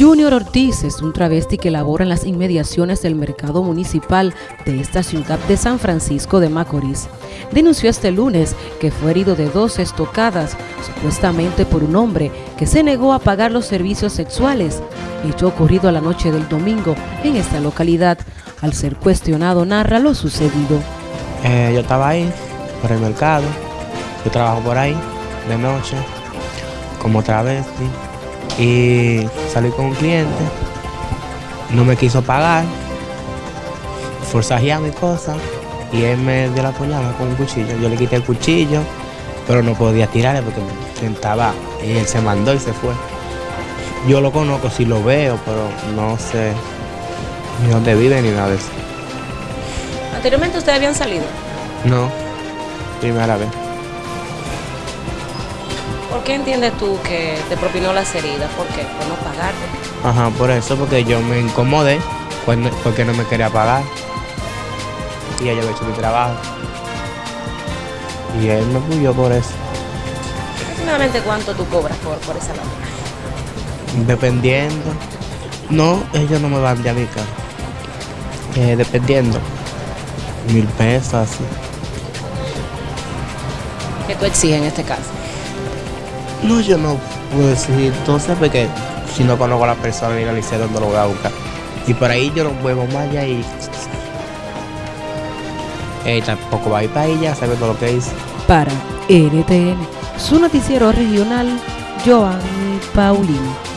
Junior Ortiz es un travesti que labora en las inmediaciones del mercado municipal de esta ciudad de San Francisco de Macorís. Denunció este lunes que fue herido de dos estocadas, supuestamente por un hombre que se negó a pagar los servicios sexuales, hecho ocurrido a la noche del domingo en esta localidad. Al ser cuestionado, narra lo sucedido. Eh, yo estaba ahí, por el mercado, yo trabajo por ahí, de noche, como travesti y salí con un cliente, no me quiso pagar, forzajeaba mi cosa y él me dio la puñalada con un cuchillo. Yo le quité el cuchillo, pero no podía tirarle porque me sentaba y él se mandó y se fue. Yo lo conozco, si lo veo, pero no sé ni dónde vive ni nada de eso. ¿Anteriormente ustedes habían salido? No, primera vez. ¿Por qué entiendes tú que te propinó las heridas? ¿Por qué? ¿Por no pagarte? Ajá, por eso, porque yo me incomodé, porque no me quería pagar. Y ella había hecho mi trabajo. Y él me puyó por eso. ¿Aproximadamente cuánto tú cobras por, por esa labor? Dependiendo. No, ellos no me van de a mi casa. Eh, dependiendo. Mil pesos, así. ¿Qué tú exiges en este caso? No, yo no puedo decir entonces porque si no conozco a la persona ni le sé dónde lo voy a buscar. Y por ahí yo no muevo más allá y eh, tampoco va a ir para ella, sabe todo lo que dice. Para NTN, su noticiero regional, Joan Paulino.